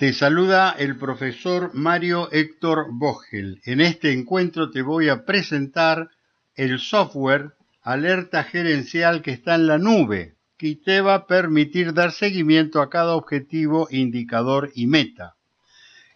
Te saluda el profesor Mario Héctor Vogel. En este encuentro te voy a presentar el software alerta gerencial que está en la nube, que te va a permitir dar seguimiento a cada objetivo, indicador y meta.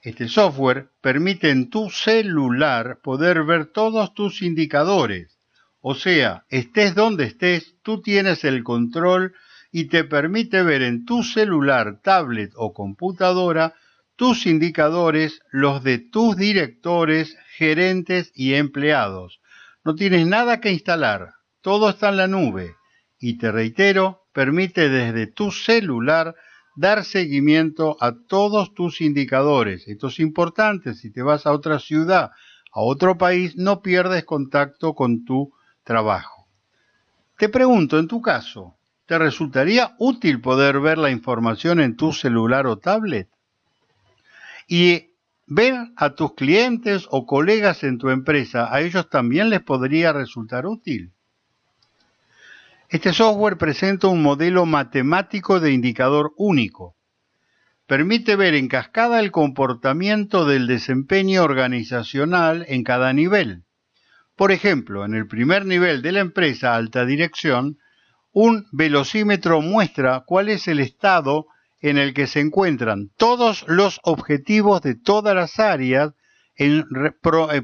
Este software permite en tu celular poder ver todos tus indicadores. O sea, estés donde estés, tú tienes el control y te permite ver en tu celular, tablet o computadora tus indicadores, los de tus directores, gerentes y empleados. No tienes nada que instalar, todo está en la nube y te reitero, permite desde tu celular dar seguimiento a todos tus indicadores. Esto es importante, si te vas a otra ciudad, a otro país, no pierdes contacto con tu trabajo. Te pregunto, en tu caso, ¿Te resultaría útil poder ver la información en tu celular o tablet? Y ver a tus clientes o colegas en tu empresa, ¿a ellos también les podría resultar útil? Este software presenta un modelo matemático de indicador único. Permite ver en cascada el comportamiento del desempeño organizacional en cada nivel. Por ejemplo, en el primer nivel de la empresa alta dirección, un velocímetro muestra cuál es el estado en el que se encuentran todos los objetivos de todas las áreas en,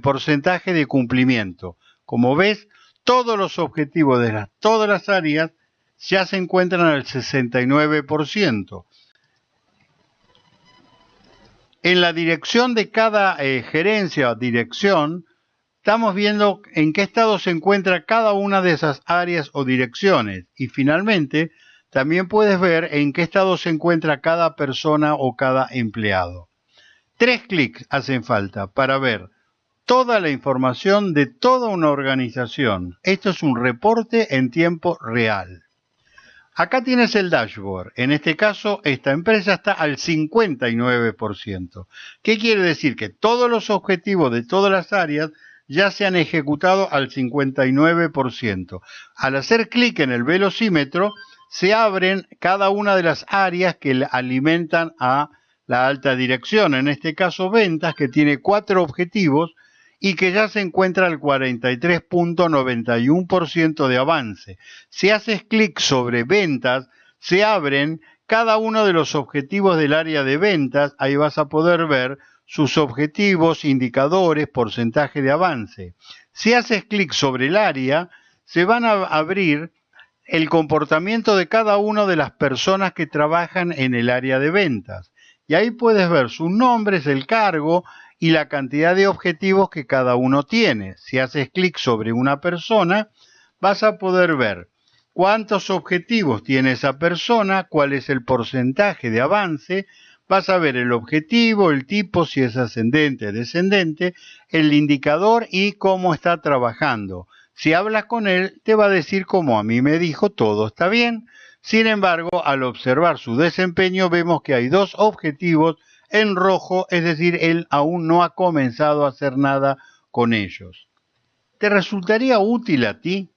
porcentaje de cumplimiento. Como ves, todos los objetivos de todas las áreas ya se encuentran al 69%. En la dirección de cada eh, gerencia o dirección, estamos viendo en qué estado se encuentra cada una de esas áreas o direcciones. Y finalmente, también puedes ver en qué estado se encuentra cada persona o cada empleado. Tres clics hacen falta para ver toda la información de toda una organización. Esto es un reporte en tiempo real. Acá tienes el dashboard. En este caso, esta empresa está al 59%. ¿Qué quiere decir? Que todos los objetivos de todas las áreas ya se han ejecutado al 59%. Al hacer clic en el velocímetro, se abren cada una de las áreas que alimentan a la alta dirección, en este caso ventas, que tiene cuatro objetivos y que ya se encuentra al 43.91% de avance. Si haces clic sobre ventas, se abren cada uno de los objetivos del área de ventas, ahí vas a poder ver sus objetivos, indicadores, porcentaje de avance. Si haces clic sobre el área, se van a abrir el comportamiento de cada una de las personas que trabajan en el área de ventas. Y ahí puedes ver sus nombres, el cargo y la cantidad de objetivos que cada uno tiene. Si haces clic sobre una persona, vas a poder ver cuántos objetivos tiene esa persona, cuál es el porcentaje de avance, vas a ver el objetivo, el tipo, si es ascendente o descendente, el indicador y cómo está trabajando. Si hablas con él, te va a decir como a mí me dijo, todo está bien. Sin embargo, al observar su desempeño, vemos que hay dos objetivos en rojo, es decir, él aún no ha comenzado a hacer nada con ellos. ¿Te resultaría útil a ti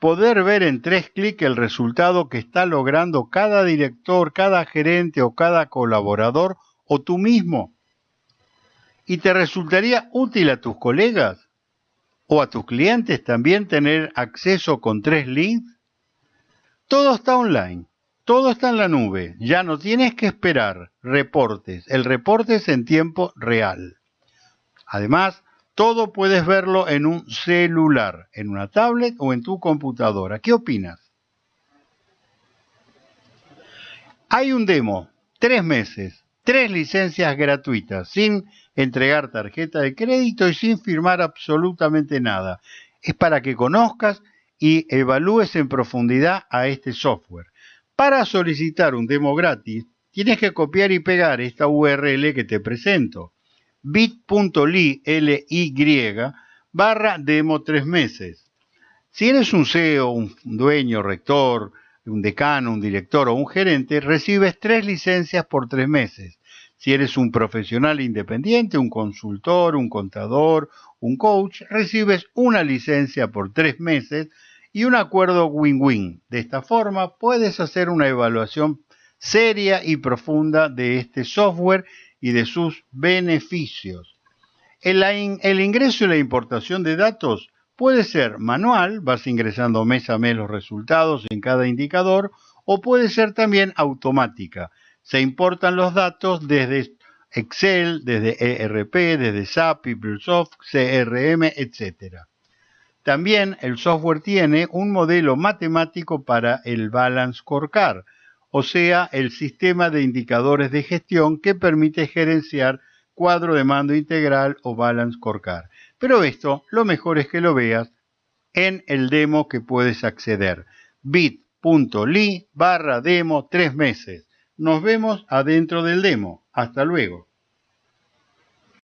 poder ver en tres clics el resultado que está logrando cada director, cada gerente o cada colaborador o tú mismo. ¿Y te resultaría útil a tus colegas o a tus clientes también tener acceso con tres links? Todo está online, todo está en la nube, ya no tienes que esperar reportes, el reporte es en tiempo real. Además, todo puedes verlo en un celular, en una tablet o en tu computadora. ¿Qué opinas? Hay un demo, tres meses, tres licencias gratuitas, sin entregar tarjeta de crédito y sin firmar absolutamente nada. Es para que conozcas y evalúes en profundidad a este software. Para solicitar un demo gratis, tienes que copiar y pegar esta URL que te presento bit.ly barra demo tres meses. Si eres un CEO, un dueño, rector, un decano, un director o un gerente, recibes tres licencias por tres meses. Si eres un profesional independiente, un consultor, un contador, un coach, recibes una licencia por tres meses y un acuerdo win-win. De esta forma puedes hacer una evaluación seria y profunda de este software y de sus beneficios. El, ingreso y la importación de datos puede ser manual, vas ingresando mes a mes los resultados en cada indicador, o puede ser también automática. Se importan los datos desde Excel, desde ERP, desde SAP, PeopleSoft, CRM, etc. También el software tiene un modelo matemático para el Balance Scorecard, o sea, el sistema de indicadores de gestión que permite gerenciar cuadro de mando integral o Balance Scorecard. Pero esto lo mejor es que lo veas en el demo que puedes acceder. bit.ly barra demo tres meses. Nos vemos adentro del demo. Hasta luego.